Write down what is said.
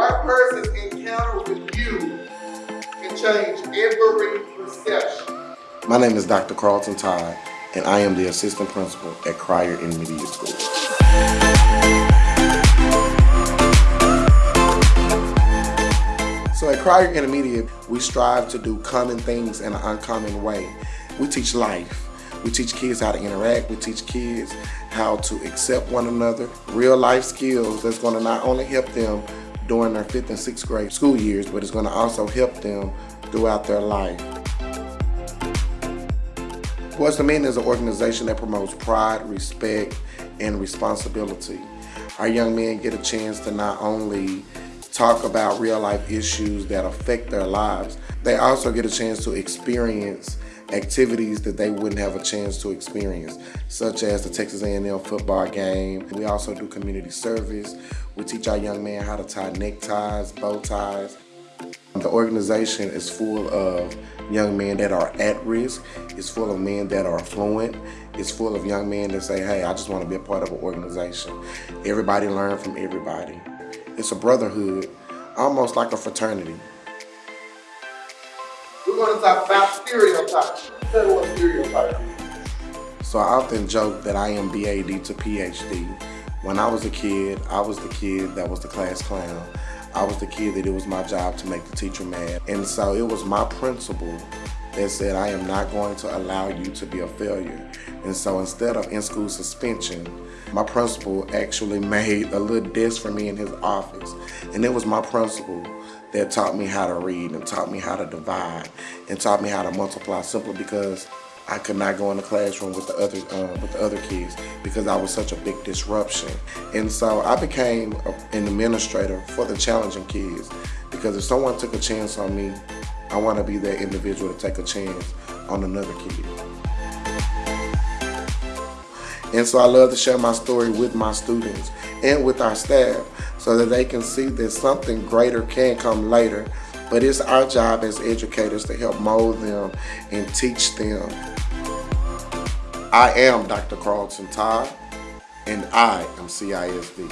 one person's encounter with you can change every perception. My name is Dr. Carlton Todd, and I am the assistant principal at Cryar Intermediate School. So at Cryar Intermediate, we strive to do common things in an uncommon way. We teach life. We teach kids how to interact. We teach kids how to accept one another. Real life skills that's going to not only help them during their fifth and sixth grade school years, but it's going to also help them throughout their life. Boys to Men is an organization that promotes pride, respect, and responsibility. Our young men get a chance to not only talk about real life issues that affect their lives, they also get a chance to experience activities that they wouldn't have a chance to experience, such as the Texas A&M football game. We also do community service. We teach our young men how to tie neckties, bow ties. The organization is full of young men that are at risk. It's full of men that are affluent. It's full of young men that say, hey, I just want to be a part of an organization. Everybody learn from everybody. It's a brotherhood, almost like a fraternity. Going to talk about stereotypes. Tell what stereotype So I often joke that I am BAD to PhD. When I was a kid, I was the kid that was the class clown. I was the kid that it was my job to make the teacher mad. And so it was my principal that said, I am not going to allow you to be a failure. And so instead of in-school suspension, my principal actually made a little desk for me in his office. And it was my principal that taught me how to read and taught me how to divide and taught me how to multiply simply because I could not go in the classroom with the other uh, with the other kids because I was such a big disruption. And so I became an administrator for the challenging kids because if someone took a chance on me, I want to be that individual to take a chance on another kid. And so I love to share my story with my students and with our staff so that they can see that something greater can come later. But it's our job as educators to help mold them and teach them. I am Dr. Carlton Todd, and I am CISD.